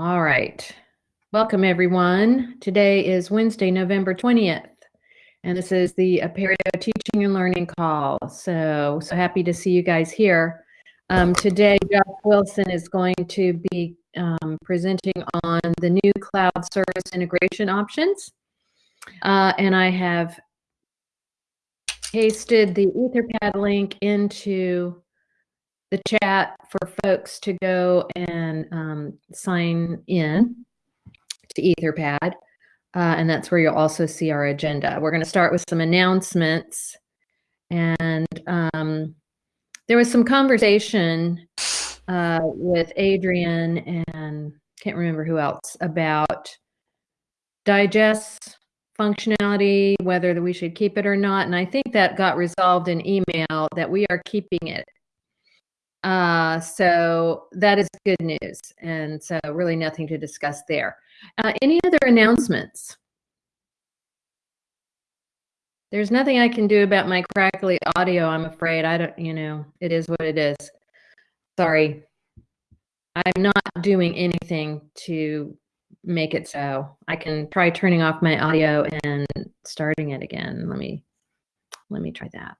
All right. Welcome, everyone. Today is Wednesday, November 20th, and this is the Apereo Teaching and Learning Call. So, so happy to see you guys here. Um, today, Jeff Wilson is going to be um, presenting on the new cloud service integration options. Uh, and I have pasted the Etherpad link into the chat for folks to go and um, sign in to Etherpad. Uh, and that's where you'll also see our agenda. We're going to start with some announcements. And um, there was some conversation uh, with Adrian and can't remember who else about digest functionality, whether we should keep it or not. And I think that got resolved in email that we are keeping it uh, so that is good news. And so really nothing to discuss there. Uh, any other announcements? There's nothing I can do about my crackly audio, I'm afraid. I don't, you know, it is what it is. Sorry. I'm not doing anything to make it so. I can try turning off my audio and starting it again. Let me, let me try that.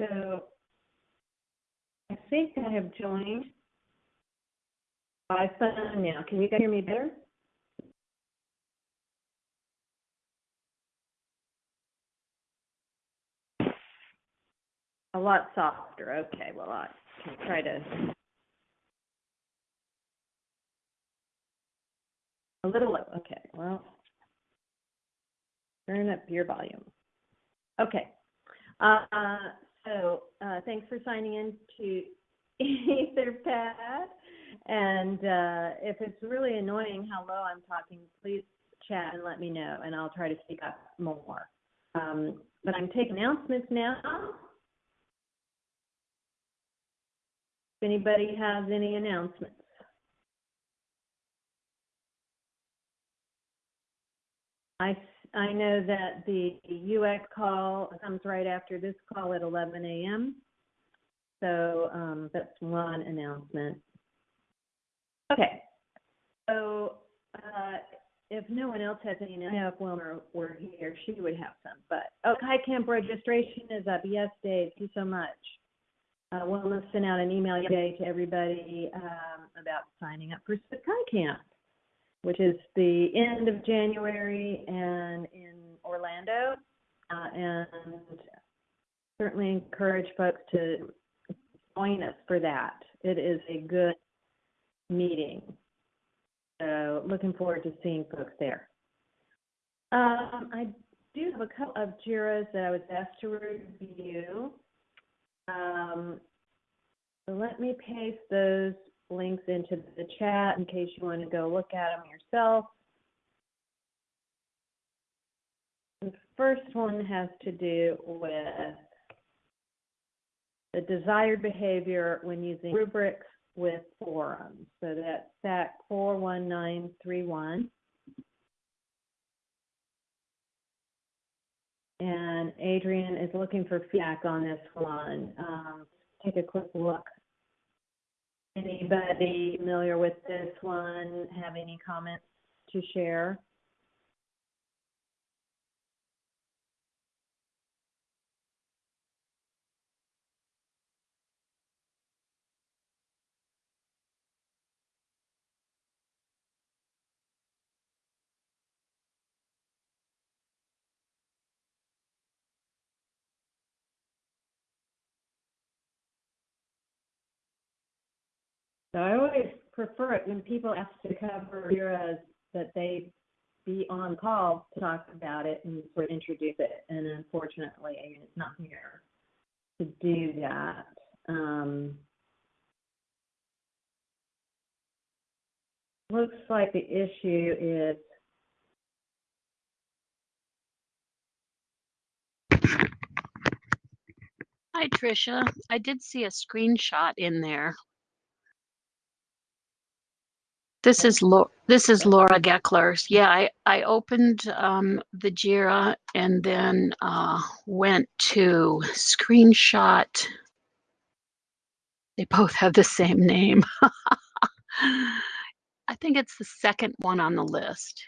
So I think I have joined by phone now. Can you guys hear me better? A lot softer. Okay, well, I can try to. A little low. Okay, well, turn up your volume. Okay. Uh, so uh, thanks for signing in to Etherpad. And uh, if it's really annoying how low I'm talking, please chat and let me know, and I'll try to speak up more. Um, but I'm taking announcements now. If anybody has any announcements. I I know that the UX call comes right after this call at 11 a.m. So um, that's one announcement. Okay. So uh, if no one else has any, I know if Wilma were here, she would have some. But oh, Camp registration is up. Yes, Dave. Thank you so much. Uh, Wilma sent out an email today to everybody um, about signing up for SakaiCamp which is the end of January and in Orlando. Uh, and certainly encourage folks to join us for that. It is a good meeting. So looking forward to seeing folks there. Um, I do have a couple of JIRAs that I was asked to review. Um, so let me paste those links into the chat in case you want to go look at them yourself. The first one has to do with the desired behavior when using rubrics with forums. So that's SAK 41931. And Adrian is looking for feedback on this one. Um, take a quick look Anybody familiar with this one have any comments to share? So I always prefer it when people ask to cover JIRAs that they be on call to talk about it and sort of introduce it. And unfortunately, Adrian is not here to do that. Um, looks like the issue is Hi, Tricia. I did see a screenshot in there. This is Laura, this is Laura Geckler. Yeah, I, I opened um, the JIRA and then uh, went to screenshot. They both have the same name. I think it's the second one on the list.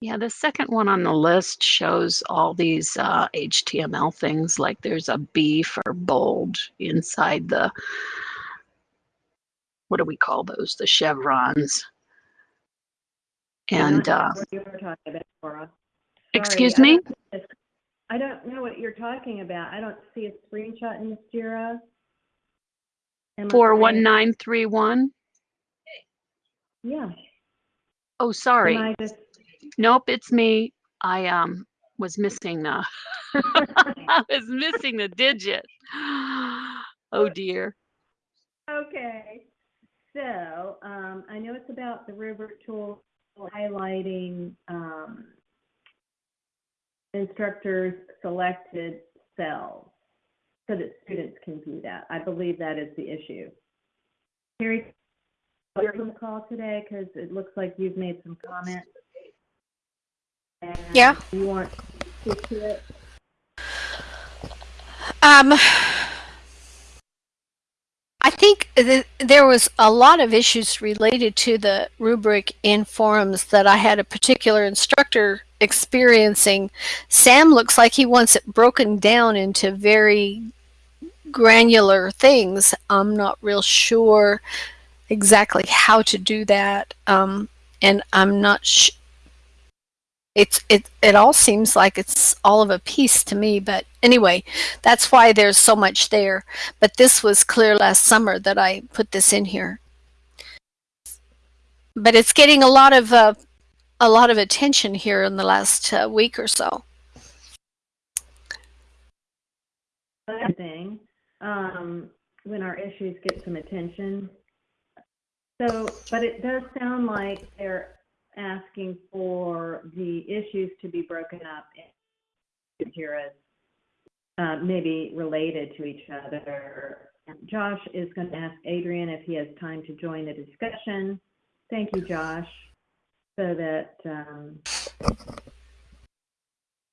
Yeah, the second one on the list shows all these uh, HTML things, like there's a B for bold inside the, what do we call those? The chevrons. And, uh, what you were talking about, excuse Sorry, I me? don't- I don't know what you're talking about. I don't see a screenshot in JIRA. Am I right? 41931? Yeah. Oh, sorry. Just, Nope, it's me. I um was missing the I was missing the digit. Oh dear. okay. So, um, I know it's about the rubric tool highlighting, um, instructors' selected cells so that students can view that. I believe that is the issue. Terry, you're on the call today because it looks like you've made some comments. And Yeah. You want to speak to it? Um, think th- there was a lot of issues related to the rubric in forums that I had a particular instructor experiencing. Sam looks like he wants it broken down into very granular things. I'm not real sure exactly how to do that, um, and I'm not. It's it it all seems like it's all of a piece to me, but anyway, that's why there's so much there. But this was clear last summer that I put this in here. But it's getting a lot of uh, a lot of attention here in the last uh, week or so. Other thing, um, when our issues get some attention. So, but it does sound like they're asking for the issues to be broken up into JIRAs, uh, maybe related to each other. Josh is going to ask Adrian if he has time to join the discussion. Thank you, Josh. So that, um,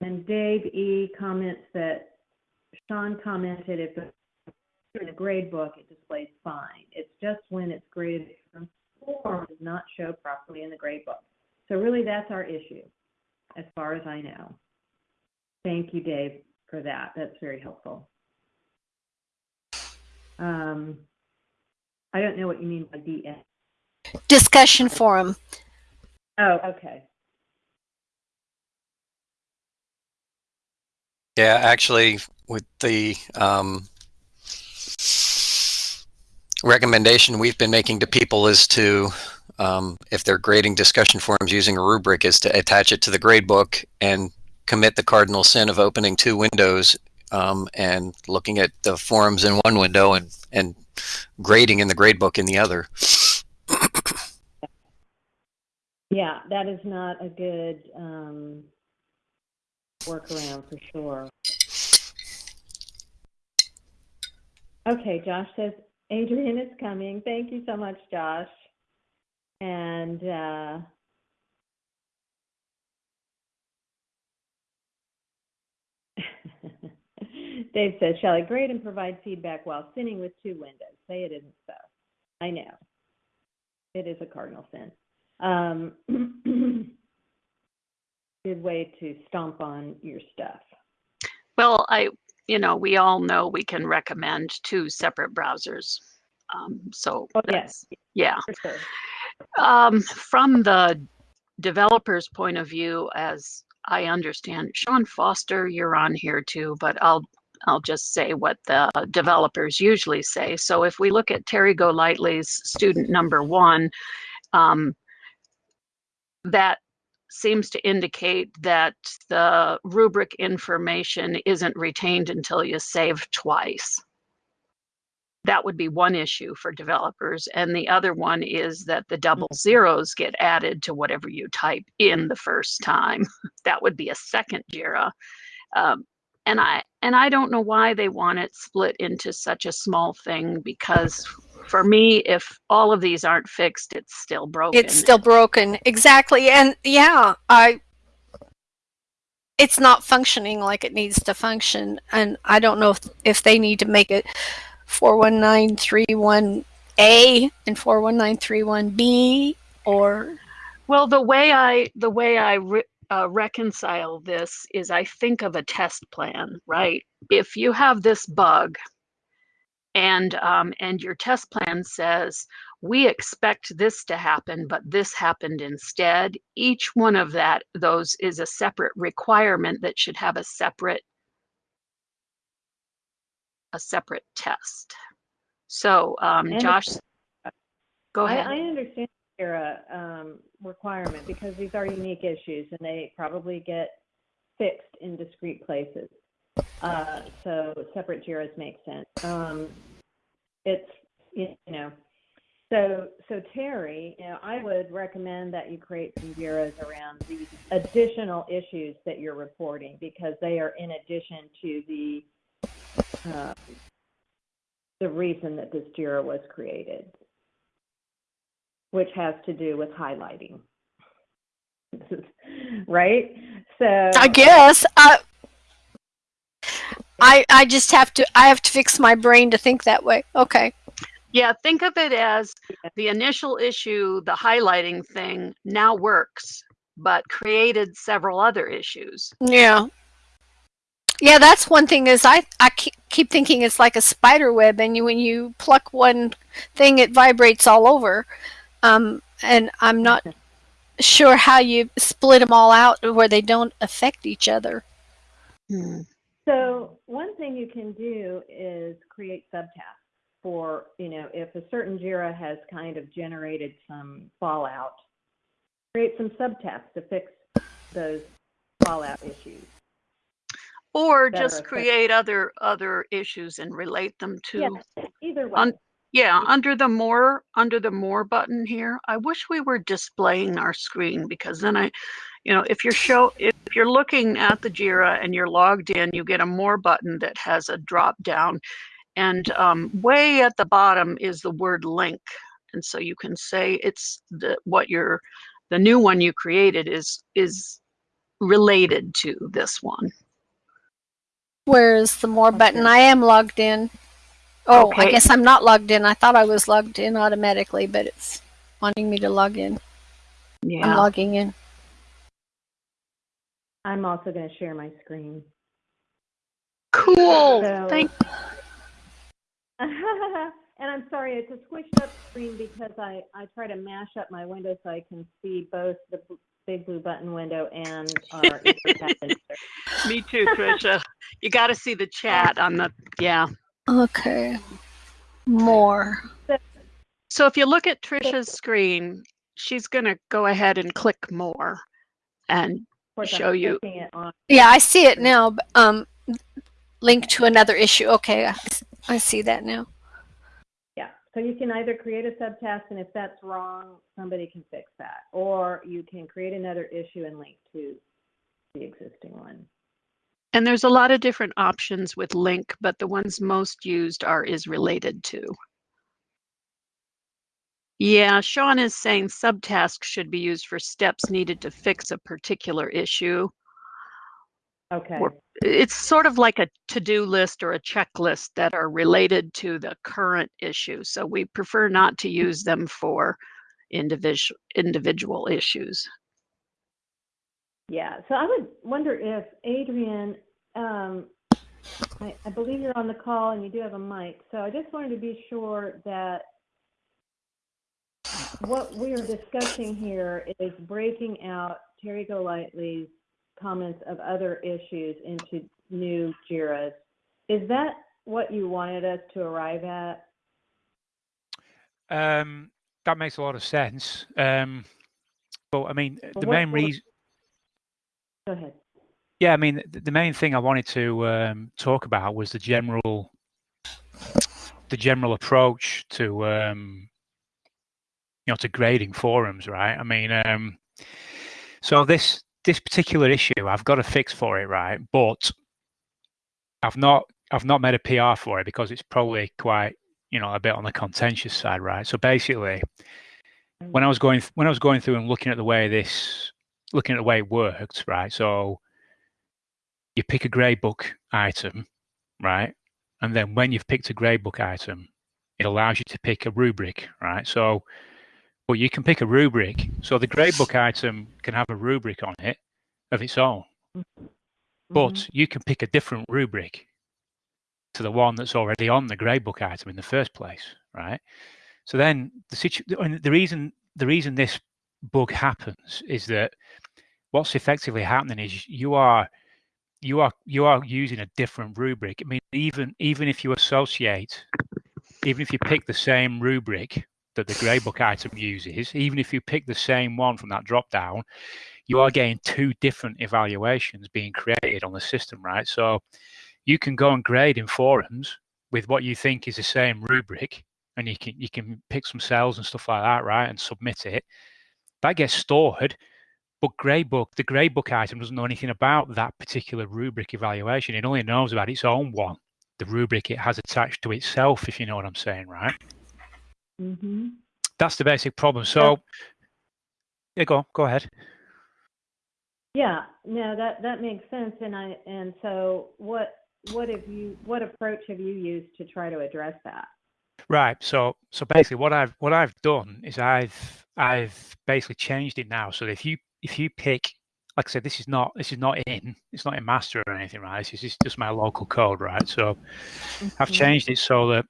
and Dave E. comments that Sean commented if in a grade book, it displays fine. It's just when it's graded from form does not show properly in the grade book. So really, that's our issue, as far as I know. Thank you, Dave, for that. That's very helpful. Um, I don't know what you mean by DS. Discussion forum. Oh, okay. Yeah, actually, with the um, recommendation we've been making to people is to, um, if they're grading discussion forums using a rubric, is to attach it to the grade book and commit the cardinal sin of opening two windows um, and looking at the forums in one window and, and grading in the grade book in the other. Yeah, that is not a good um, workaround for sure. Okay, Josh says Adrian is coming. Thank you so much, Josh. And uh, Dave says, shall I grade and provide feedback while sitting with two windows? Say it isn't so. I know. It is a cardinal sin. Um, good way to stomp on your stuff. Well, I, you know, we all know we can recommend two separate browsers. Um, so Oh, yes, yeah. sure. Um, from the developer's point of view, as I understand, Sean Foster, you're on here too, but I'll I'll just say what the developers usually say. So if we look at Terry Golightly's student number one, um, that seems to indicate that the rubric information isn't retained until you save twice. That would be one issue for developers. And the other one is that the double zeros get added to whatever you type in the first time. that would be a second JIRA. Um, and I and I don't know why they want it split into such a small thing because for me, if all of these aren't fixed, it's still broken. It's still broken. Exactly. And yeah, I it's not functioning like it needs to function. And I don't know if, if they need to make it 41931A and 41931B or Well, the way I the way I re- uh, reconcile this is I think of a test plan, right? If you have this bug, and um, and your test plan says we expect this to happen, but this happened instead. Each one of that those is a separate requirement that should have a separate a separate test. So, um, Josh, go I, ahead. I understand your um, requirement because these are unique issues and they probably get fixed in discrete places. Uh, so separate JIRAs make sense. Um, it's, you know, so, so Terry, you know, I would recommend that you create some JIRAs around these additional issues that you're reporting because they are in addition to the, uh, the reason that this JIRA was created which has to do with highlighting. right? So I guess I I I just have to I have to fix my brain to think that way. Okay. Yeah, think of it as the initial issue, the highlighting thing now works, but created several other issues. Yeah. Yeah, that's one thing is I, I keep, keep thinking it's like a spider web and you, when you pluck one thing, it vibrates all over. Um, and I'm not sure how you split them all out where they don't affect each other. So one thing you can do is create subtasks for, you know, if a certain JIRA has kind of generated some fallout, create some subtasks to fix those fallout issues. Or That just create other other issues and relate them to Yeah, either way. Un- Yeah, under the more under the more button here, I wish we were displaying our screen because then I, you know, if you're show if you're looking at the Jira and you're logged in, you get a more button that has a drop down, and um, way at the bottom is the word link, and so you can say it's the what your the new one you created is is related to this one. Whereas the more button, I am logged in. Oh, I guess I'm not logged in. I thought I was logged in automatically, but it's wanting me to log in. I'm Yeah. logging in. I'm also going to share my screen. Cool. So- Thank and I'm sorry, it's a squished up screen because I, I try to mash up my window so I can see both the bl- big blue button window and our me too, Trisha. You got to see the chat on the yeah. Okay. More. So if you look at Trisha's screen, she's going to go ahead and click more. And Show I'm you. it on. Yeah, I see it now. Um, link to another issue. Okay, I, I see that now. So you can either create a subtask, and if that's wrong, somebody can fix that. Or you can create another issue and link to the existing one. and there's a lot of different options with link, but the ones most used are is related to. Yeah, Sean is saying subtasks should be used for steps needed to fix a particular issue. Okay, Or- It's sort of like a to-do list or a checklist that are related to the current issue. So we prefer not to use them for individual individual issues. yeah, so I would wonder if Adrian, um, I, I believe you're on the call and you do have a mic, so I just wanted to be sure that what we are discussing here is breaking out Terry Golightly's comments of other issues into new JIRAs. Is that what you wanted us to arrive at? Um, that makes a lot of sense. Um, but I mean, the main reason Go ahead. Yeah, I mean, the main thing I wanted to um, talk about was the general, the general approach to, um, you know, to grading forums, right? I mean, um, so this this particular issue, I've got a fix for it, right? But I've not I've not made a PR for it because it's probably quite, you know, a bit on the contentious side, right? So basically, when I was going when I was going through and looking at the way this, looking at the way it worked, right? So you pick a gradebook item, right? And then when you've picked a gradebook item, it allows you to pick a rubric, right? So, well, you can pick a rubric. So the gradebook item can have a rubric on it of its own, but Mhm. you can pick a different rubric to the one that's already on the gradebook item in the first place, right? So then the situ the reason the reason this bug happens is that what's effectively happening is you are you are you are using a different rubric. I mean, even even if you associate, even if you pick the same rubric that the gradebook item uses, even if you pick the same one from that drop down, you are getting two different evaluations being created on the system, right? So you can go and grade in forums with what you think is the same rubric, and you can you can pick some cells and stuff like that, right, and submit it. That gets stored, but gradebook the gradebook item doesn't know anything about that particular rubric evaluation. It only knows about its own one, the rubric it has attached to itself, if you know what I'm saying, right? Mhm. That's the basic problem. So, yeah, go go ahead. Yeah, no, that, that makes sense. And I, and so what, what have you, what approach have you used to try to address that? Right. So so basically what I've what I've done is I've I've basically changed it now. So if you if you pick like I said, this is not this is not in it's not in master or anything, right? This is just my local code, right? So I've Mhm. changed it so that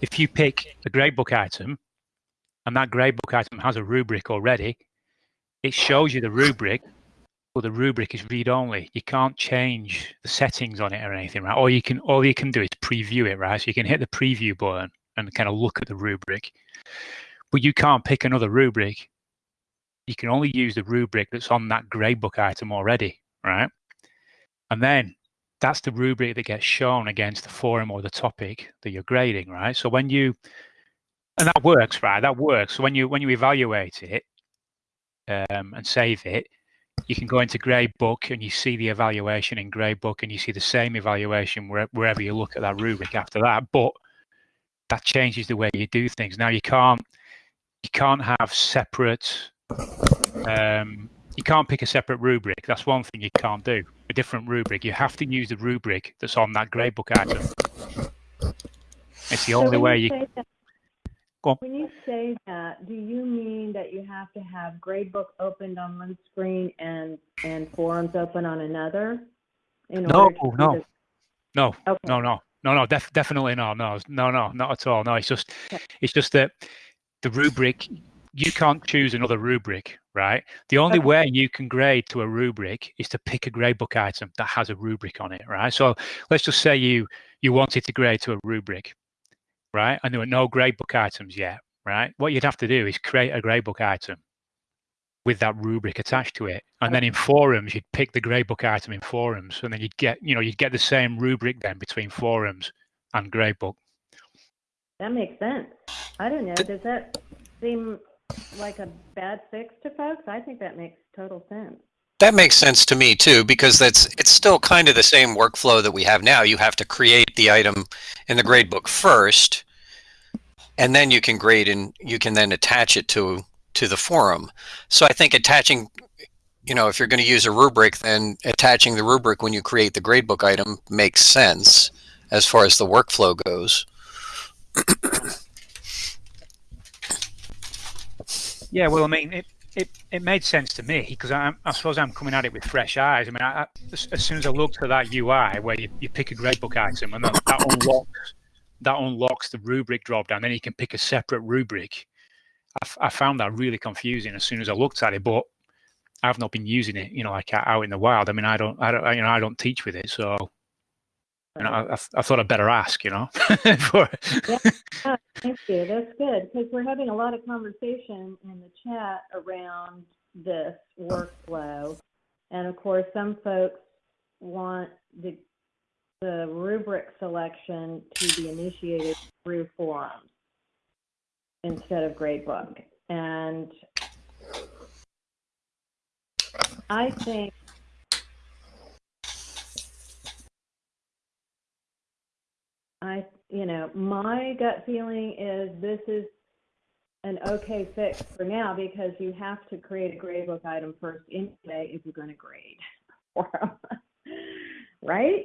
if you pick a gradebook item and that gradebook item has a rubric already, it shows you the rubric, but the rubric is read only. You can't change the settings on it or anything, right? All you can all you can do is preview it, right? So you can hit the preview button and kind of look at the rubric. But you can't pick another rubric. You can only use the rubric that's on that gradebook item already, right? And then that's the rubric that gets shown against the forum or the topic that you're grading, right? So when you and that works, right? That works. So when you when you evaluate it um, and save it, you can go into gradebook and you see the evaluation in gradebook and you see the same evaluation where, wherever you look at that rubric after that. But that changes the way you do things. Now you can't you can't have separate um, you can't pick a separate rubric. That's one thing you can't do. A different rubric. You have to use the rubric that's on that gradebook item. It's the So only way you you. say that- Go on. When you say that, do you mean that you have to have gradebook opened on one screen and, and forums open on another? in No, no. this? No, Okay. no, no, no, no, def- definitely no, no, no, no, not at all. No, it's just, Okay. it's just that the rubric, you can't choose another rubric, right? The only Okay. way you can grade to a rubric is to pick a gradebook item that has a rubric on it, right? So let's just say you you wanted to grade to a rubric, right? And there were no gradebook items yet, right? What you'd have to do is create a gradebook item with that rubric attached to it. And then in forums, you'd pick the gradebook item in forums, and then you'd get, you know, you'd get the same rubric then between forums and gradebook. That makes sense. I don't know, does that seem like a bad fix to folks? I think that makes total sense. That makes sense to me too, because that's it's still kind of the same workflow that we have now. You have to create the item in the gradebook first, and then you can grade and you can then attach it to to the forum. So I think attaching, you know, if you're going to use a rubric, then attaching the rubric when you create the gradebook item makes sense as far as the workflow goes. Yeah, well, I mean, it it, it made sense to me because I, I suppose I'm coming at it with fresh eyes. I mean, I, I, as, soon as I looked at that UI where you, you pick a gradebook item and that, that unlocks that unlocks the rubric dropdown, then you can pick a separate rubric. I found that really confusing as soon as I looked at it, but I've not been using it, you know, like out in the wild. I mean, I don't, I don't, you know, I don't teach with it, so know, I, I, I thought I'd better ask, you know. for, Thank you. That's good because we're having a lot of conversation in the chat around this workflow. And of course, some folks want the, the rubric selection to be initiated through forums instead of gradebook. And I think I, you know, my gut feeling is this is an okay fix for now because you have to create a gradebook item first anyway if you're going to grade for 'em. right?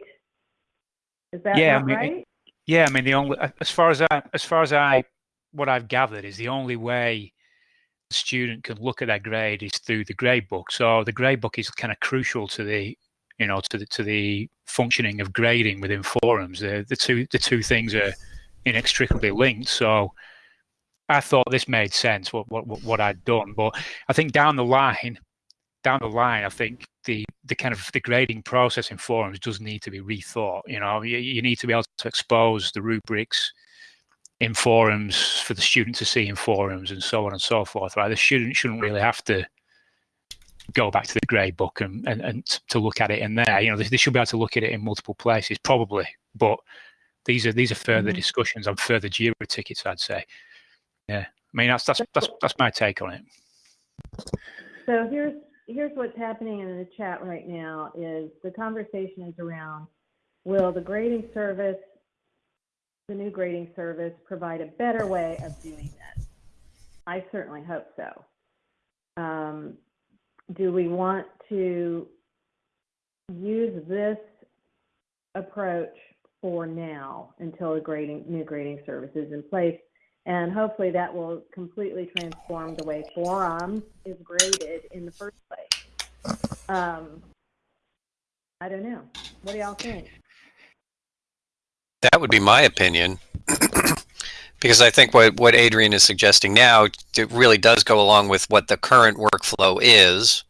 Is that Yeah, I mean, right? Yeah, I mean the only as far as I as far as I what I've gathered is the only way the student can look at their grade is through the grade book. So the grade book is kind of crucial to the you know to the to the functioning of grading within forums. The the two the two things are inextricably linked. So I thought this made sense what what what I'd done, but I think down the line down the line, I think the the kind of the grading process in forums does need to be rethought. You know, you, you need to be able to expose the rubrics in forums for the student to see in forums and so on and so forth. Right, the student shouldn't really have to go back to the grade book and, and, and to look at it in there. You know, they, they should be able to look at it in multiple places, probably. But these are these are further Mhm. discussions on further Jira tickets, I'd say. Yeah, I mean that's that's that's that's my take on it. So here's here's what's happening in the chat right now is the conversation is around will the grading service the new grading service provide a better way of doing this? I certainly hope so. Um, do we want to use this approach for now until a grading new grading service is in place? And hopefully that will completely transform the way forums is graded in the first place. Um, I don't know. What do y'all think? That would be my opinion. Because I think what, what Adrian is suggesting now it really does go along with what the current workflow is,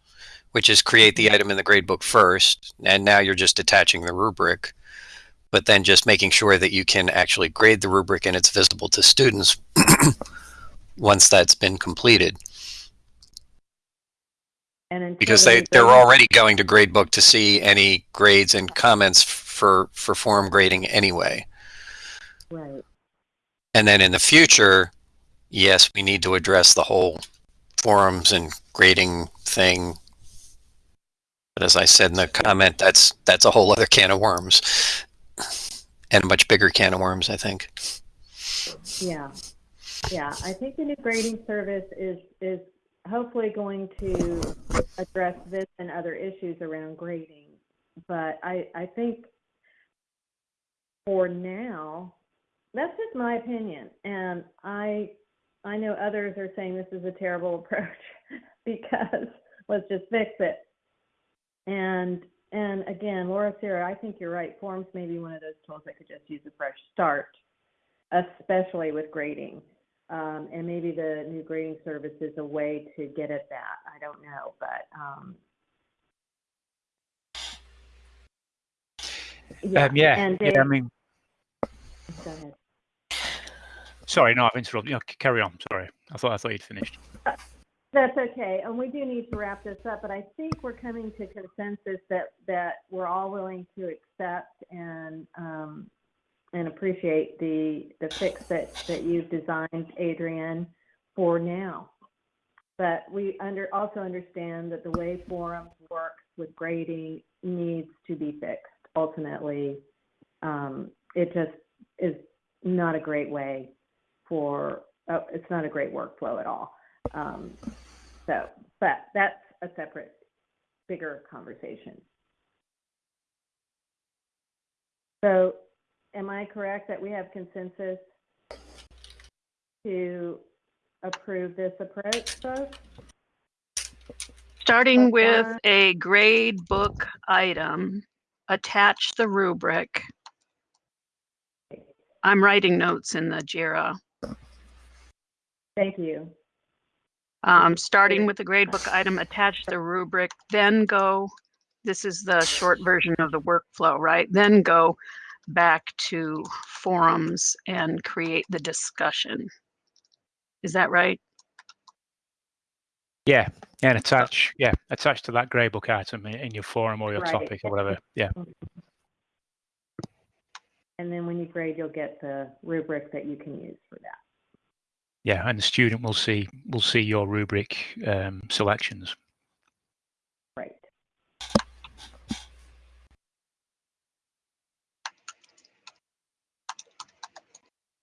which is create the item in the gradebook first, and now you're just attaching the rubric, but then just making sure that you can actually grade the rubric and it's visible to students once that's been completed. And Because they, they're already going to gradebook to see any grades and comments for, for form grading anyway. right. And then in the future, yes, we need to address the whole forums and grading thing. But as I said in the comment, that's that's a whole other can of worms, and a much bigger can of worms, I think. Yeah, yeah. I think the new grading service is is hopefully going to address this and other issues around grading. But I I think for now, that's just my opinion, and I I know others are saying this is a terrible approach because let's just fix it. And and again, Laura Sarah, I think you're right. Forms may be one of those tools that could just use a fresh start especially with grading. Um, and maybe the new grading service is a way to get at that. I don't know, but um, yeah. Um, yeah, And yeah. I mean, go ahead. sorry, no, I've interrupted. You know, carry on. Sorry, I thought I thought you'd finished. That's okay, and we do need to wrap this up. But I think we're coming to consensus that that we're all willing to accept and um, and appreciate the the fix that that you've designed, Adrian, for now. But we under also understand that the way forums works with grading needs to be fixed. Ultimately, um, it just is not a great way for. Uh, it's not a great workflow at all. Um, so, but that's a separate, bigger conversation. So, am I correct that we have consensus to approve this approach, folks? Starting with a grade book item, attach the rubric. I'm writing notes in the JIRA. Thank you. Um, starting with the gradebook item, attach the rubric, then go, this is the short version of the workflow, right? Then go back to forums and create the discussion. Is that right? Yeah, and attach, yeah, attach to that gradebook item in, in your forum or your Right. topic or whatever. Yeah, And then when you grade, you'll get the rubric that you can use for that. yeah, and the student will see will see your rubric um, selections. Right.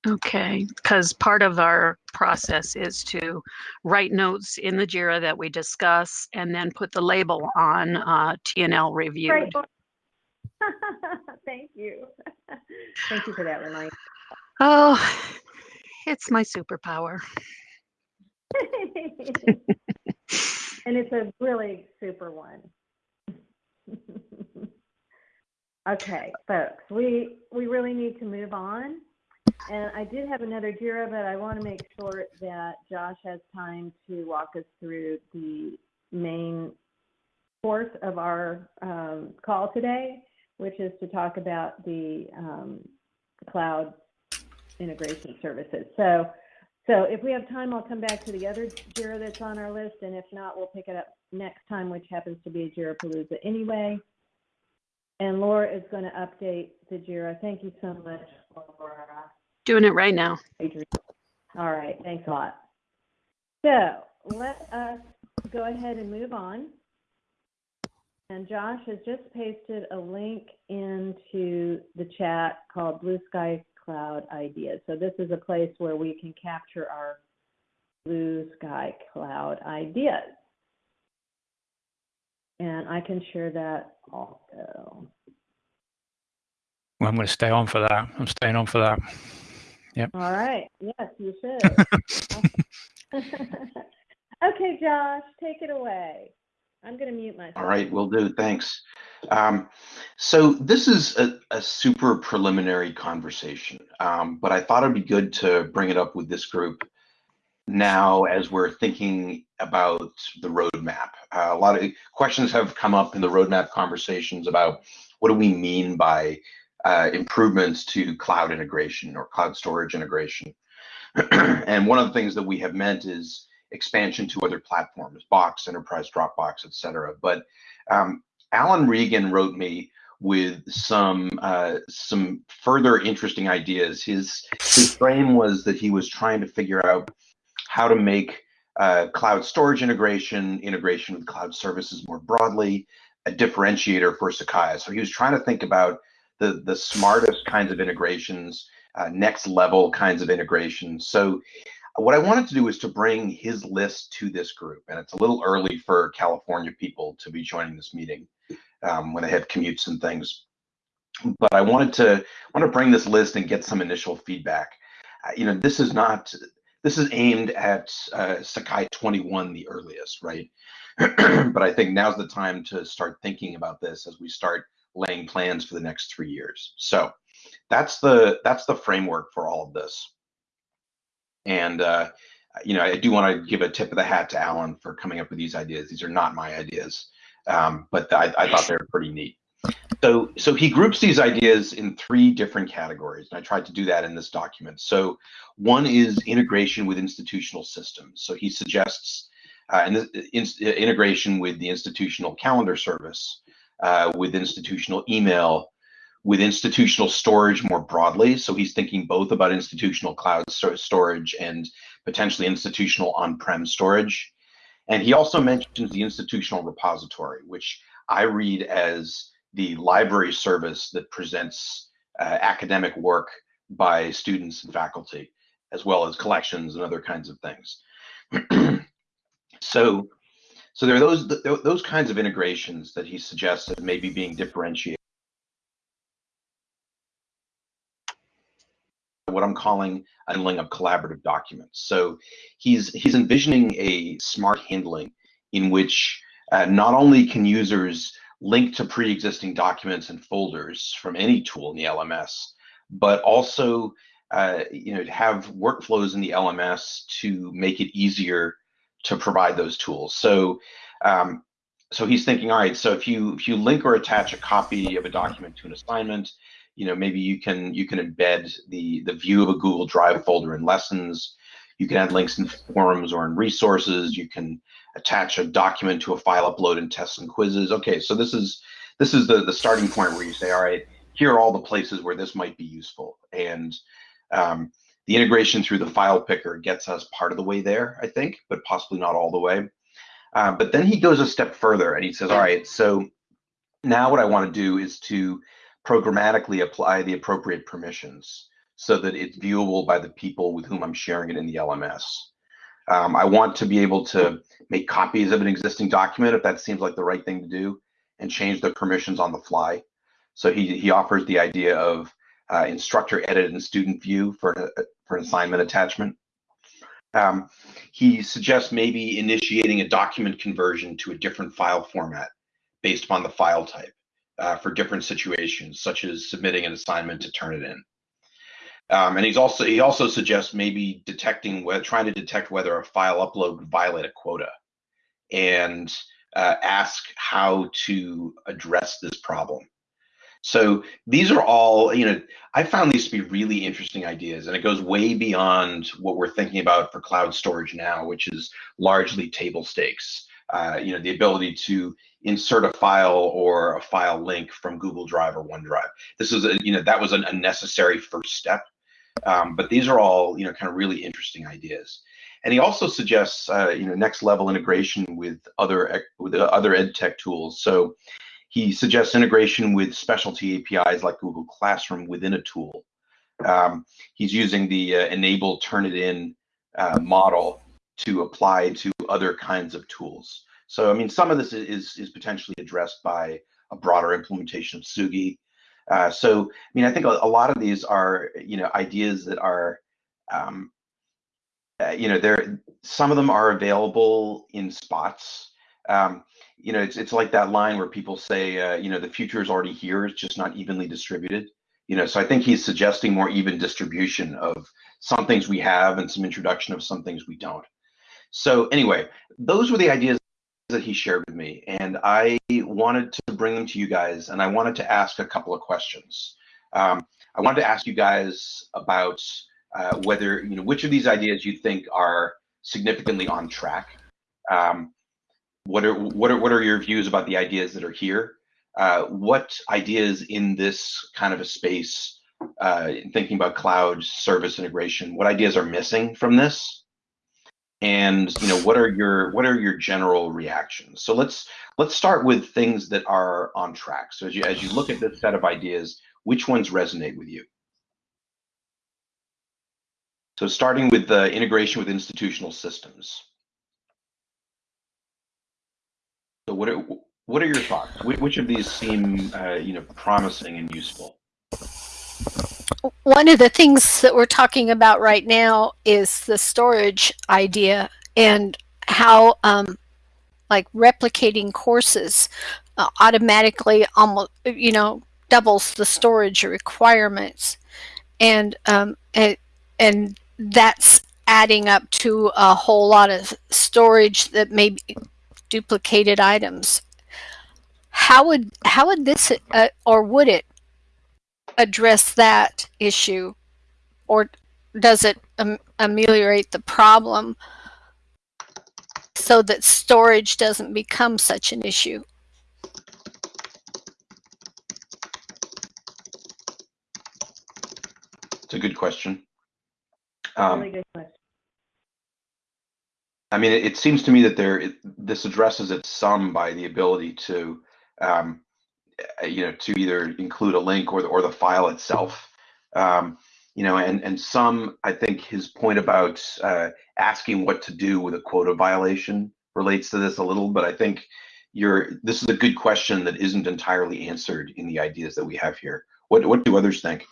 Okay, because part of our process is to write notes in the JIRA that we discuss and then put the label on uh, TNL reviewed. Right. Thank you. Thank you for that reminder. Oh, it's my superpower. And it's a really super one. Okay, folks, we, we really need to move on. And I did have another JIRA, but I want to make sure that Josh has time to walk us through the main course of our um, call today, which is to talk about the um, cloud integration services. So, so if we have time, I'll come back to the other JIRA that's on our list, and if not, we'll pick it up next time, which happens to be a JIRA Palooza anyway. And Laura is going to update the JIRA. Thank you so much, Laura. Doing it right now. All right, thanks a lot. So let us go ahead and move on. And Josh has just pasted a link into the chat called Blue Sky Cloud Ideas. So this is a place where we can capture our Blue Sky Cloud ideas. And I can share that also. Well, I'm going to stay on for that. I'm staying on for that. Yep. All right, yes, you should. okay, Josh, take it away. I'm going to mute myself. All right, will do. Thanks. Um, so this is a, a super preliminary conversation, um, but I thought it'd be good to bring it up with this group now as we're thinking about the roadmap. Uh, a lot of questions have come up in the roadmap conversations about what do we mean by uh, improvements to cloud integration or cloud storage integration. and one of the things that we have meant is expansion to other platforms, Box, Enterprise Dropbox, et cetera. But um, Alan Regan wrote me with some uh, some further interesting ideas. His his frame was that he was trying to figure out how to make uh, cloud storage integration, integration with cloud services more broadly, a differentiator for Sakai. So he was trying to think about the the smartest kinds of integrations, uh, next level kinds of integrations. So what I wanted to do is to bring his list to this group, and it's a little early for California people to be joining this meeting um, when they have commutes and things. But I wanted to want to bring this list and get some initial feedback. Uh, you know, this is not this is aimed at uh, Sakai 21 the earliest, right? but I think now's the time to start thinking about this as we start laying plans for the next three years. So that's the that's the framework for all of this. And uh, you know, I do want to give a tip of the hat to Alan for coming up with these ideas. These are not my ideas, um, but I, I thought they were pretty neat. So, so he groups these ideas in three different categories, and I tried to do that in this document. So, one is integration with institutional systems. So he suggests uh, and this, in, integration with the institutional calendar service, uh, with institutional email, with institutional storage more broadly. So he's thinking both about institutional cloud storage and potentially institutional on-prem storage. And he also mentions the institutional repository, which I read as the library service that presents uh, academic work by students and faculty, as well as collections and other kinds of things. so, so there are those those kinds of integrations that he suggests that maybe being differentiated. What I'm calling handling of collaborative documents. So he's he's envisioning a smart handling in which uh, not only can users link to pre-existing documents and folders from any tool in the LMS, but also uh, you know have workflows in the LMS to make it easier to provide those tools. So um, so he's thinking, all right, so if you if you link or attach a copy of a document to an assignment, you know maybe you can you can embed the the view of a Google Drive folder in lessons. you can add links in forums or in resources. You can attach a document to a file upload in tests and quizzes. Okay, so this is this is the the starting point where you say, all right, here are all the places where this might be useful, and um, the integration through the file picker gets us part of the way there, I think, but possibly not all the way. Uh, but then he goes a step further and he says, all right, so now what I want to do is to programmatically apply the appropriate permissions so that it's viewable by the people with whom I'm sharing it in the LMS. Um, I want to be able to make copies of an existing document if that seems like the right thing to do and change the permissions on the fly. So he, he offers the idea of uh, instructor edit and student view for, for an assignment attachment. Um, he suggests maybe initiating a document conversion to a different file format based upon the file type uh, for different situations, such as submitting an assignment to turn it in. Um, and he's also he also suggests maybe detecting trying to detect whether a file upload violate a quota, and uh, ask how to address this problem. So these are all, you know, I found these to be really interesting ideas, and it goes way beyond what we're thinking about for cloud storage now, which is largely table stakes. Uh, you know, the ability to insert a file or a file link from Google Drive or OneDrive. This is a, you know, that was a necessary first step. Um, but these are all, you know, kind of really interesting ideas. And he also suggests, uh, you know, next level integration with other with other ed tech tools. So he suggests integration with specialty APIs like Google Classroom within a tool. Um, he's using the uh, enable Turnitin uh, model to apply to other kinds of tools. So, I mean, some of this is, is potentially addressed by a broader implementation of Tsugi. Uh, so, I mean, I think a, a, lot of these are, you know, ideas that are, um, uh, you know, there. Some of them are available in spots. Um, you know, it's it's like that line where people say, uh, you know, the future is already here, it's just not evenly distributed. You know, so I think he's suggesting more even distribution of some things we have and some introduction of some things we don't. So anyway, those were the ideas that he shared with me, and I wanted to bring them to you guys, and I wanted to ask a couple of questions. Um, I wanted to ask you guys about uh, whether you know which of these ideas you think are significantly on track. Um, what are what are what are your views about the ideas that are here? Uh, what ideas in this kind of a space, uh, thinking about cloud service integration, what ideas are missing from this? And you know, what are your what are your general reactions? So let's let's start with things that are on track. So as you as you look at this set of ideas, which ones resonate with you? So starting with the integration with institutional systems. So what are, what are your thoughts? Which of these seem, uh, you know, promising and useful? One of the things that we're talking about right now is the storage idea and how um, like replicating courses uh, automatically almost, you know, doubles the storage requirements. And, um, and, and that's adding up to a whole lot of storage that may be duplicated items. How would how would this uh, or would it address that issue, or does it um, ameliorate the problem so that storage doesn't become such an issue? It's a good question. Um, really good question. I mean, it, it seems to me that there it, this addresses it some by the ability to, um, you know, to either include a link or the, or the file itself. Um, you know, and and some, I think his point about uh, asking what to do with a quota violation relates to this a little, but I think you're this is a good question that isn't entirely answered in the ideas that we have here. What what do others think?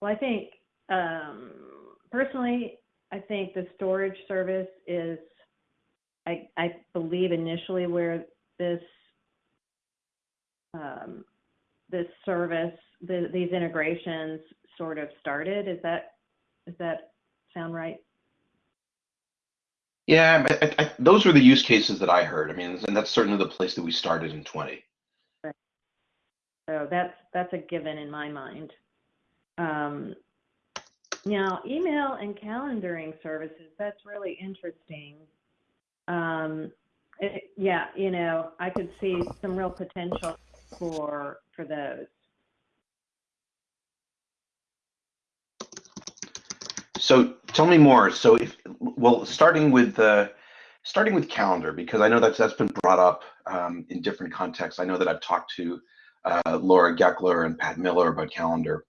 Well, I think um, personally, I think the storage service is, I, I believe initially where this um, this service, the, these integrations sort of started. Is that does that sound right? Yeah, I, I, I, those were the use cases that I heard. I mean, and that's certainly the place that we started in 20. So that's, that's a given in my mind. Um, now, email and calendaring services, that's really interesting. Um, it, yeah, you know, I could see some real potential for, for those. So tell me more. So if well, starting with uh, starting with calendar because I know that's that's been brought up um, in different contexts. I know that I've talked to uh, Laura Gekeler and Pat Miller about calendar.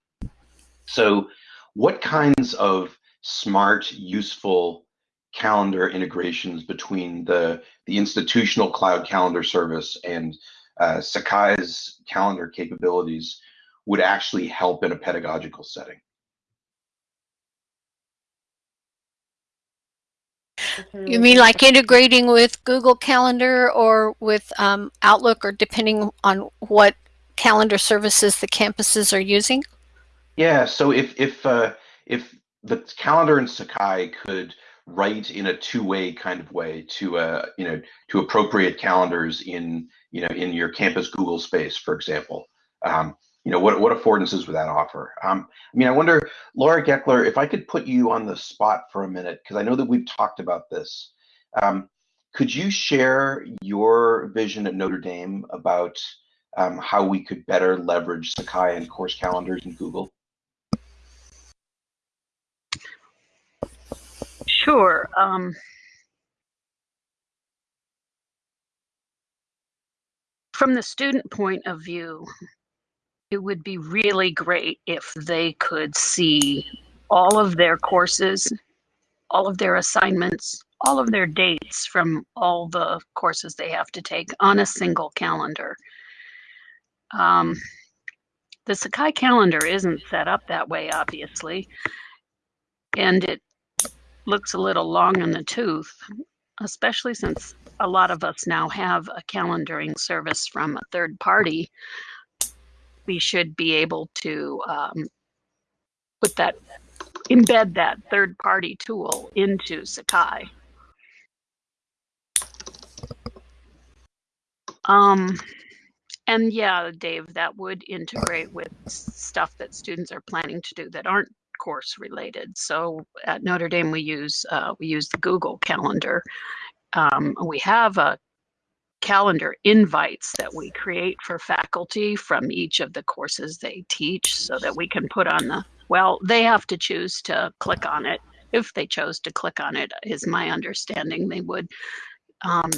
So, what kinds of smart, useful calendar integrations between the the institutional cloud calendar service and uh, Sakai's calendar capabilities would actually help in a pedagogical setting? You mean like integrating with Google Calendar or with um, Outlook or depending on what calendar services the campuses are using? Yeah, so if if uh, if the calendar in Sakai could write in a two-way kind of way to uh, you know to appropriate calendars in you know in your campus Google space, for example, um, you know what what affordances would that offer? Um, I mean, I wonder, Laura Gekeler, if I could put you on the spot for a minute because I know that we've talked about this. Um, could you share your vision at Notre Dame about um, how we could better leverage Sakai and course calendars in Google? Sure. Um, from the student point of view, it would be really great if they could see all of their courses, all of their assignments, all of their dates from all the courses they have to take on a single calendar. Um, the Sakai calendar isn't set up that way, obviously, and it looks a little long in the tooth, especially since a lot of us now have a calendaring service from a third party. We should be able to um, put that, embed that third party tool into Sakai. Um, and yeah, Dave, that would integrate with stuff that students are planning to do that aren't course related. So at Notre Dame, we use uh, we use the Google Calendar. Um, we have a calendar invites that we create for faculty from each of the courses they teach so that we can put on the well they have to choose to click on it if they chose to click on it is my understanding they would um,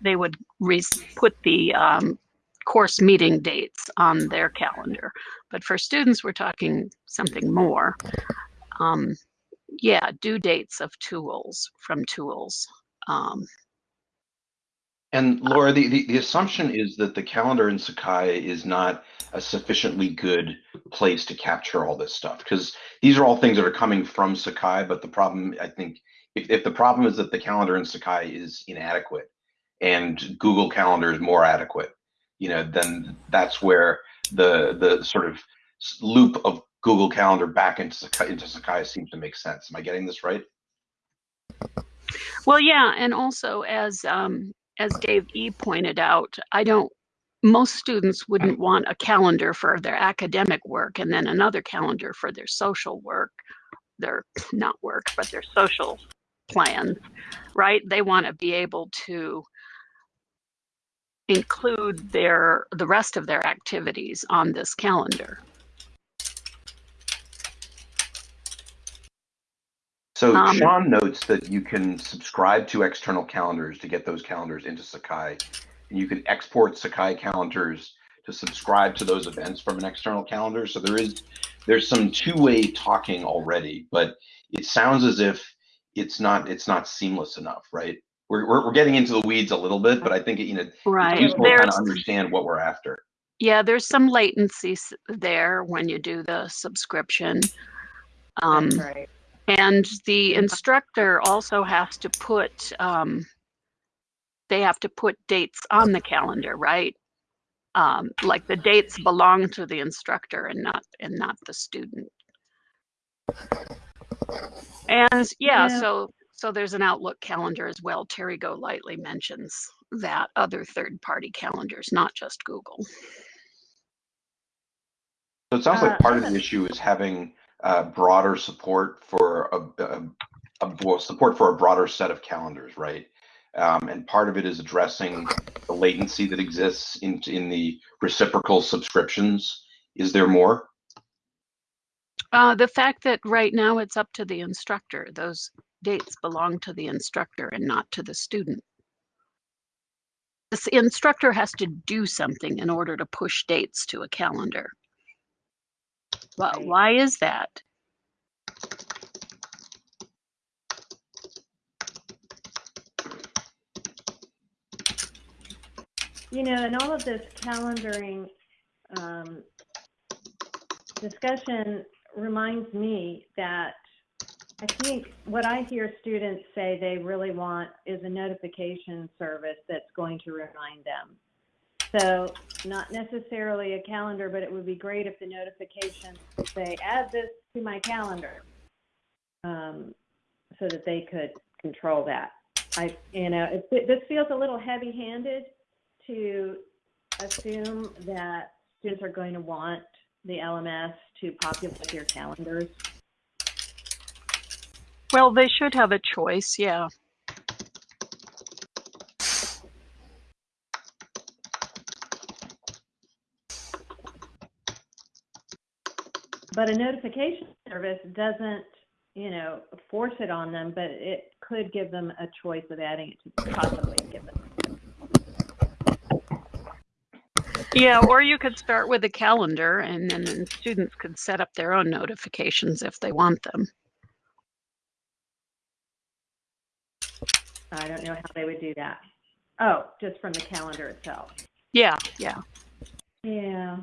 they would re put the um, course meeting dates on their calendar. But for students, we're talking something more. Um, yeah, due dates of tools from tools. Um, and Laura, the, the, the, assumption is that the calendar in Sakai is not a sufficiently good place to capture all this stuff because these are all things that are coming from Sakai. But the problem, I think, if, if the problem is that the calendar in Sakai is inadequate and Google Calendar is more adequate, you know, then that's where the the sort of loop of Google Calendar back into Sakai, into Sakai seems to make sense. Am I getting this right? Well, yeah, and also as um, as Dave E pointed out, I don't. Most students wouldn't want a calendar for their academic work and then another calendar for their social work, their not work, but their social plans, right? They want to be able to include their the rest of their activities on this calendar. So um, Sean notes that you can subscribe to external calendars to get those calendars into Sakai. And you can export Sakai calendars to subscribe to those events from an external calendar. So there is there's some two-way talking already, but it sounds as if it's not it's not seamless enough, right? We're, we're, we're getting into the weeds a little bit, but I think, you know, right. it's useful to kind of understand what we're after. Yeah, there's some latency there when you do the subscription. Um, right. And the instructor also has to put, um, they have to put dates on the calendar, right? Um, like the dates belong to the instructor and not and not the student. And yeah, Yeah. so So there's an Outlook calendar as well. Terry Golightly mentions that other third-party calendars, not just Google. So it sounds Uh, like part of the issue is having uh, broader support for a, a, a well, support for a broader set of calendars, right? Um, and part of it is addressing the latency that exists in in the reciprocal subscriptions. Is there more? Uh, the fact that right now it's up to the instructor, those dates belong to the instructor and not to the student. The instructor has to do something in order to push dates to a calendar. Right. why is that? You know, and all of this calendaring um, discussion reminds me that I think what I hear students say they really want is a notification service that's going to remind them. So not necessarily a calendar, but it would be great if the notifications say, add this to my calendar. Um, so that they could control that. I, you know, it, this feels a little heavy handed to assume that students are going to want the LMS to populate their calendars. Well, they should have a choice, yeah. But a notification service doesn't, you know, force it on them, but it could give them a choice of adding it to possibly give them. Yeah, or you could start with a calendar and then then students could set up their own notifications if they want them. I don't know how they would do that. Oh, just from the calendar itself. Yeah, yeah. Yeah.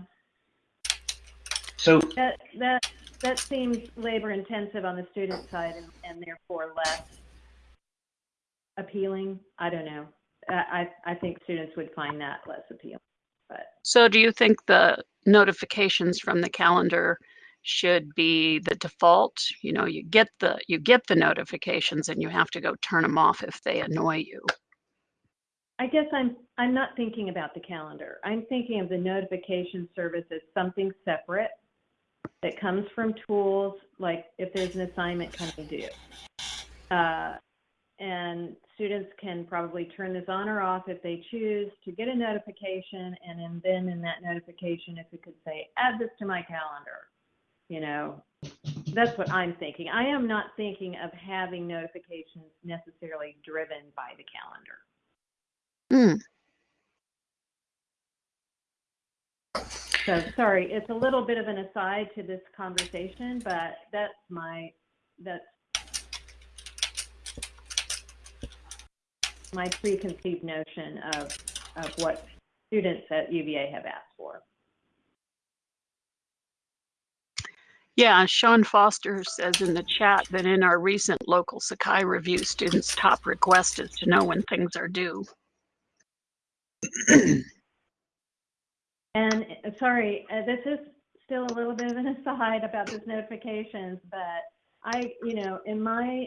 So That, that, that seems labor intensive on the student side and, and therefore less appealing. I don't know. I, I I think students would find that less appealing, but So do you think the notifications from the calendar should be the default? You know, you get the you get the notifications and you have to go turn them off if they annoy you. I guess I'm, I'm not thinking about the calendar. I'm thinking of the notification service as something separate that comes from tools, like if there's an assignment coming due. Uh, and students can probably turn this on or off if they choose to get a notification. And then- then in that notification, if it could say, add this to my calendar, you know, that's what I'm thinking. I am not thinking of having notifications necessarily driven by the calendar. Hmm. So sorry, it's a little bit of an aside to this conversation, but that's my, that's my preconceived notion of, of what students at UVA have asked for. Yeah, Sean Foster says in the chat that in our recent local Sakai review, students' top request is to know when things are due. And uh, sorry, uh, this is still a little bit of an aside about this notifications, but I, you know, in my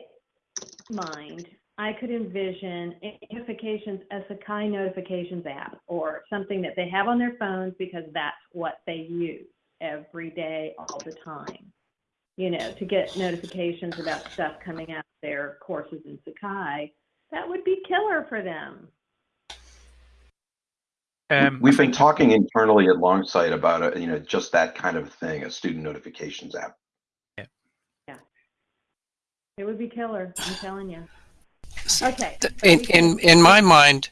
mind, I could envision notifications as Sakai notifications app or something that they have on their phones because that's what they use every day, all the time. You know, to get notifications about stuff coming out of their courses in Sakai, that would be killer for them. Um, we've been talking internally at Longsight about a, you know just that kind of thing, a student notifications app. Yeah. Yeah. It would be killer, I'm telling you. Okay. In, in, in my mind,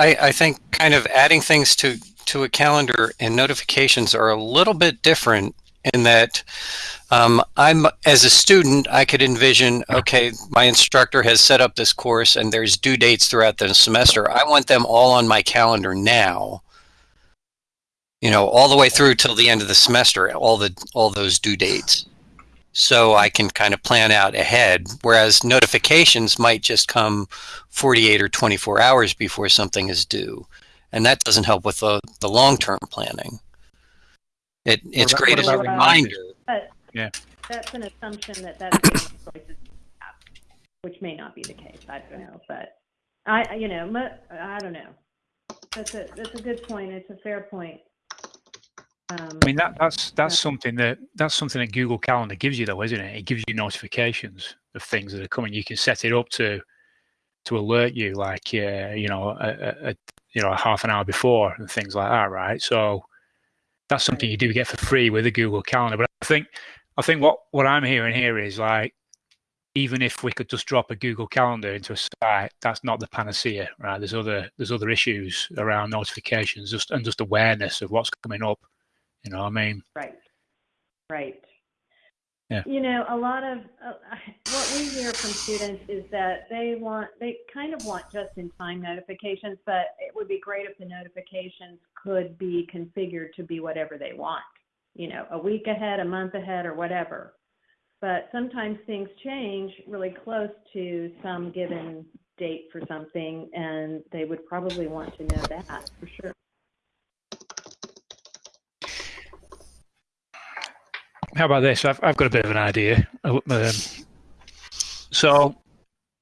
I, I think kind of adding things to, to a calendar and notifications are a little bit different in that um, I'm as a student, I could envision, okay, my instructor has set up this course and there's due dates throughout the semester. I want them all on my calendar now. You know, all the way through till the end of the semester, all the all those due dates. So I can kind of plan out ahead. Whereas notifications might just come 48 or 24 hours before something is due. And that doesn't help with the, the long-term planning. It, it's great as a reminder. Yeah. that's an assumption that that's the only choices. which may not be the case. I don't know, but I, I- you know, I don't know. That's a that's a good point. It's a fair point. Um, I mean that that's that's something that that's something that Google Calendar gives you though, isn't it? It gives you notifications of things that are coming. You can set it up to to alert you, like uh, you know, a, a, a you know, a half an hour before and things like that, right? So that's something you do get for free with the Google Calendar. But I think I think what what I'm hearing here is like even if we could just drop a Google Calendar into a site, that's not the panacea, right? There's other there's other issues around notifications, just and just awareness of what's coming up. You know, what I mean, Right. Right. Yeah. You know, a lot of uh, what we hear from students is that they want, they kind of want just in time notifications, but it would be great if the notifications could be configured to be whatever they want, you know, a week ahead, a month ahead, or whatever. But sometimes things change really close to some given date for something, and they would probably want to know that for sure. How about this? I've I've got a bit of an idea. Um, so,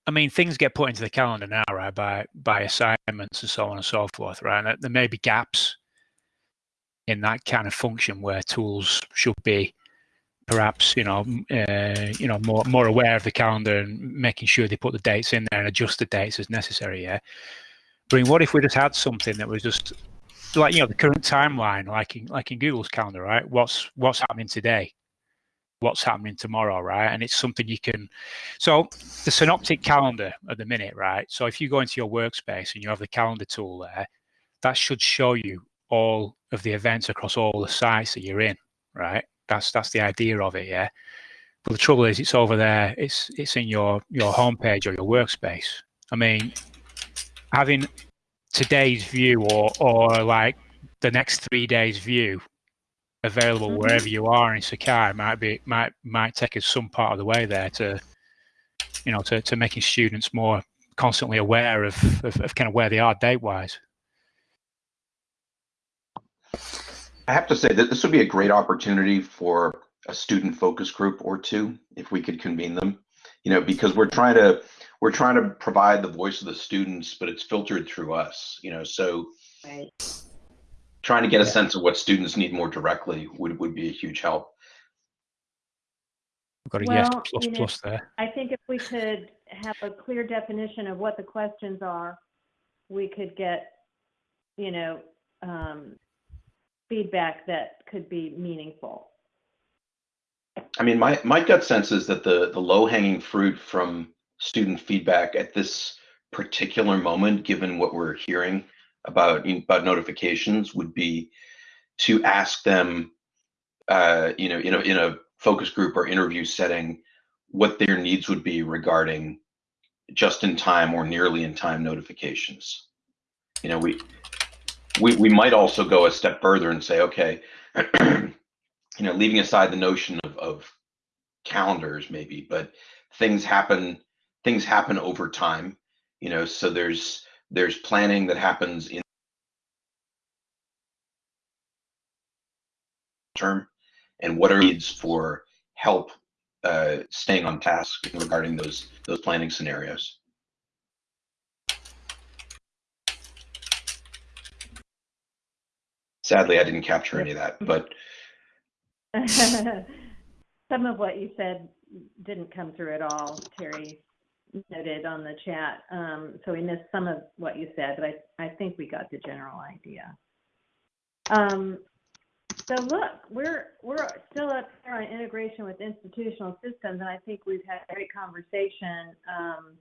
I mean, things get put into the calendar now, right? By by assignments and so on and so forth, right? And there may be gaps in that kind of function where tools should be perhaps you know uh, you know more more aware of the calendar and making sure they put the dates in there and adjust the dates as necessary yeah but I mean, what if we just had something that was just like you know the current timeline like in like in google's calendar right what's what's happening today what's happening tomorrow right and it's something you can so the synoptic calendar at the minute right so if you go into your workspace and you have the calendar tool there that should show you all of the events across all the sites that you're in right that's that's the idea of it, yeah. But the trouble is, it's over there. It's it's in your your homepage or your workspace. I mean, having today's view or or like the next three days view available Mhm. wherever you are in Sakai might be might might take us some part of the way there to you know to, to making students more constantly aware of, of, of kind of where they are date wise. I have to say that this would be a great opportunity for a student focus group or two if we could convene them. You know, because we're trying to we're trying to provide the voice of the students, but it's filtered through us. You know, so Right. Trying to get a Yeah. sense of what students need more directly would would be a huge help. We've got a yes plus you know, plus there. I think if we could have a clear definition of what the questions are, we could get, you know, um, feedback that could be meaningful. I mean, my my gut sense is that the the low hanging fruit from student feedback at this particular moment, given what we're hearing about about notifications, would be to ask them, uh, you know, in a in a focus group or interview setting, what their needs would be regarding just in time or nearly in time notifications. You know, we we we might also go a step further and say, okay, you know, leaving aside the notion of, of calendars maybe, but things happen things happen over time. You know, so there's there's planning that happens in term, and what are needs for help uh, staying on task regarding those those planning scenarios. Sadly, I didn't capture any of that, but Some of what you said didn't come through at all, Terry noted on the chat. Um, so we missed some of what you said, but I, I think we got the general idea. Um, so look, we're, we're still up here on integration with institutional systems, and I think we've had a great conversation. Um,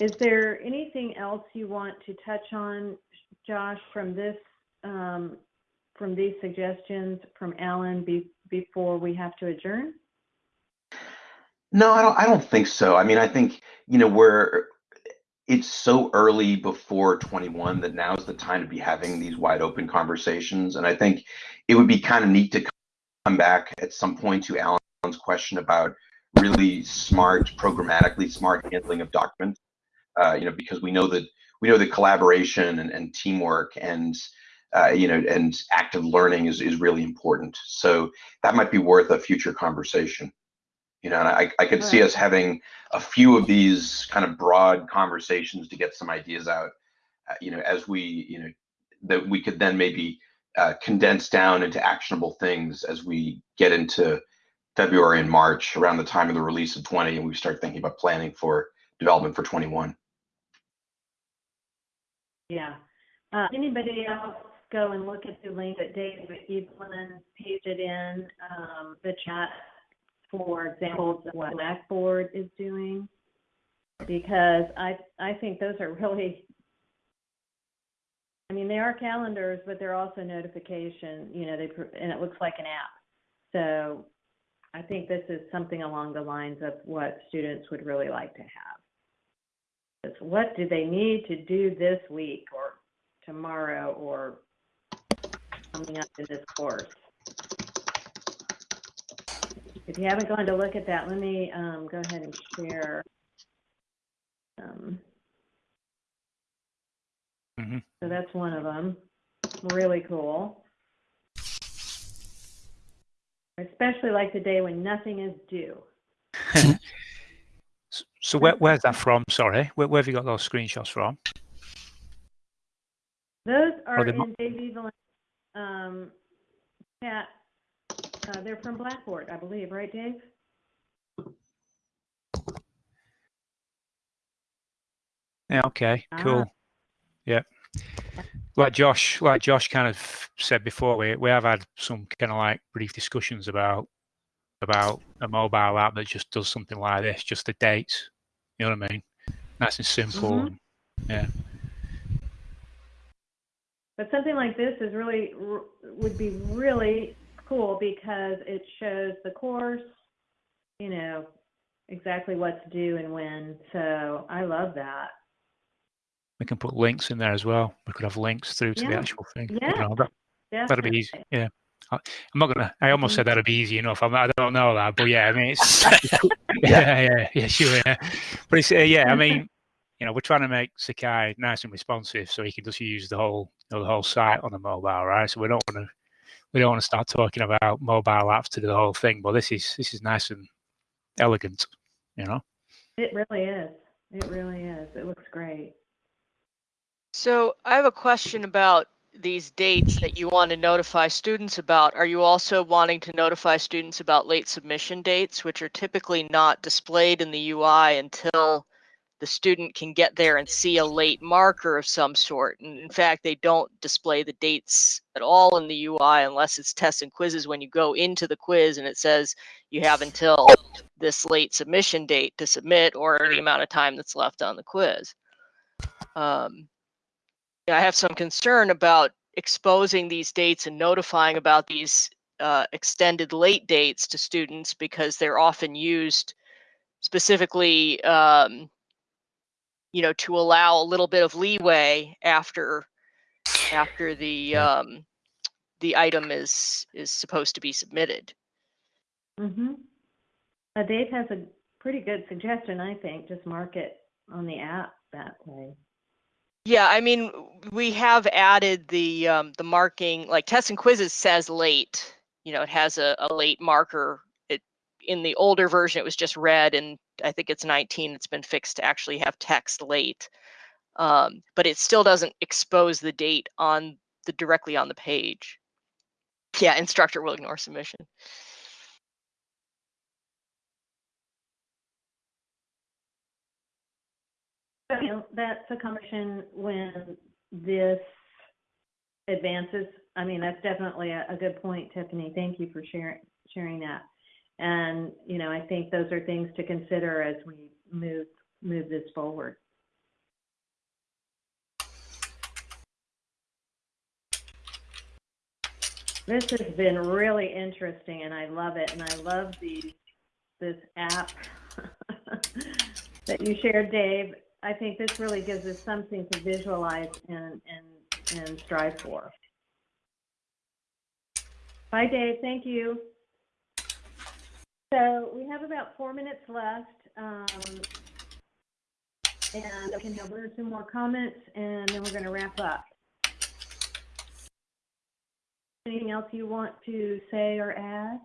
is there anything else you want to touch on, Josh, from this, um, from these suggestions from Alan be, before we have to adjourn? No, I don't. I don't think so. I mean, I think you know we're. It's so early before 21 that now's the time to be having these wide open conversations, and I think it would be kind of neat to come back at some point to Alan's question about really smart, programmatically smart handling of documents. Uh, you know, because we know that we know that collaboration and, and teamwork and uh, you know and active learning is is really important. So that might be worth a future conversation You know, and I, I could see us having a few of these kind of broad conversations to get some ideas out. Uh, you know, as we, you know, that we could then maybe uh, condense down into actionable things as we get into February and March around the time of the release of 20 and we start thinking about planning for development for 21. Yeah. Uh, anybody else go and look at the link that David Evelyn pasted it in um, the chat for examples of what Blackboard is doing? Because I I think those are really I mean, they are calendars, but they're also notification, you know, they, and it looks like an app. So I think this is something along the lines of what students would really like to have. It's what do they need to do this week or tomorrow or coming up in this course? If you haven't gone to look at that, let me um, go ahead and share. Um, Mhm. so that's one of them. Really cool. I especially like the day when nothing is due. So where, where's that from? Sorry, where, where have you got those screenshots from? Those are mo- in Dave Evelyn's um, chat. Uh, they're from Blackboard, I believe, right, Dave? Yeah. Okay. Ah. Cool. Yeah. Like Josh, like Josh kind of said before, we we have had some kind of like brief discussions about about a mobile app that just does something like this, just the dates. You know what I mean? Nice and simple. Mhm. and- yeah. But something like this is really would be really cool because it shows the course, you know, exactly what's due and when. So I love that. We can put links in there as well. We could have links through to the actual thing. Yeah. that, that'd be easy. Yeah. I'm not gonna. I almost said that'd be easy enough. I'm, I don't know that, but yeah, I mean, it's yeah, yeah, yeah, sure, yeah. But it's uh, yeah, I mean, you know, we're trying to make Sakai nice and responsive, so he can just use the whole, you know, the whole site on the mobile, right? So we don't want to, we don't want to start talking about mobile apps to do the whole thing. But this is this is nice and elegant, you know. It really is. It really is. It looks great. So I have a question about these dates that you want to notify students about. Are you also wanting to notify students about late submission dates, which are typically not displayed in the UI until the student can get there and see a late marker of some sort? And in fact, they don't display the dates at all in the UI unless it's tests and quizzes when you go into the quiz and it says you have until this late submission date to submit or the amount of time that's left on the quiz. Um, I have some concern about exposing these dates and notifying about these uh, extended late dates to students because they're often used specifically, um, you know, to allow a little bit of leeway after after the um, the item is is supposed to be submitted. Mm-hmm. Uh, Dave has a pretty good suggestion, I think. Just mark it on the app that way. Yeah, I mean, we have added the um, the marking, like tests and quizzes says late. You know, it has a, a late marker. In the older version, it was just red, and I think it's 19. It's been fixed to actually have text late, um, but it still doesn't expose the date on the directly on the page. Yeah, instructor will ignore submission. So, that's a conversation when this advances. I mean, that's definitely a, a good point, Tiffany. Thank you for sharing sharing that. And you know, I think those are things to consider as we move move this forward. This has been really interesting, and I love it. And I love these this app that you shared, Dave. I think this really gives us something to visualize and and and strive for. Bye, Dave. Thank you. So we have about four minutes left. Um, and I can have one or two more comments, and then we're going to wrap up. Anything else you want to say or add?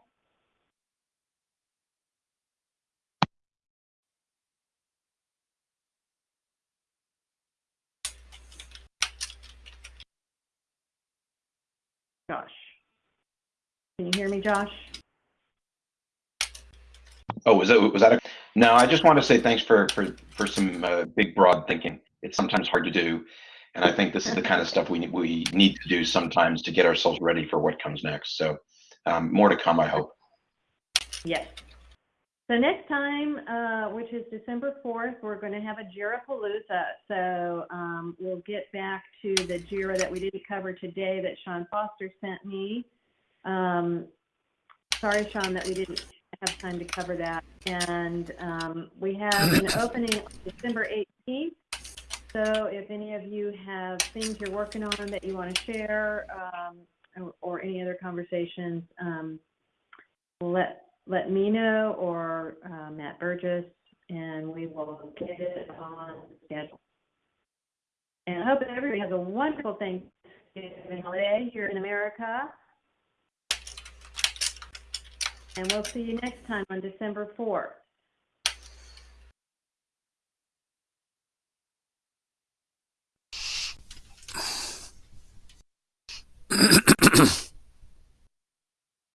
Josh. Can you hear me, Josh? Oh, was that was that a? No, I just want to say thanks for for for some uh, big broad thinking. It's sometimes hard to do, and I think this is the kind of stuff we we need to do sometimes to get ourselves ready for what comes next. So, um, more to come, I hope. Yes. So next time, uh, which is December 4th, we're going to have a Jira Palooza. So um, we'll get back to the Jira that we didn't cover today that Sean Foster sent me. Um, sorry, Sean, that we didn't have time to cover that. And um, we have an opening on December 18th. So if any of you have things you're working on that you want to share um, or, or any other conversations, um, let let me know or uh, Matt Burgess, and we will get it on schedule. And I hope that everybody has a wonderful Thanksgiving holiday here in America. And we'll see you next time on December 4th.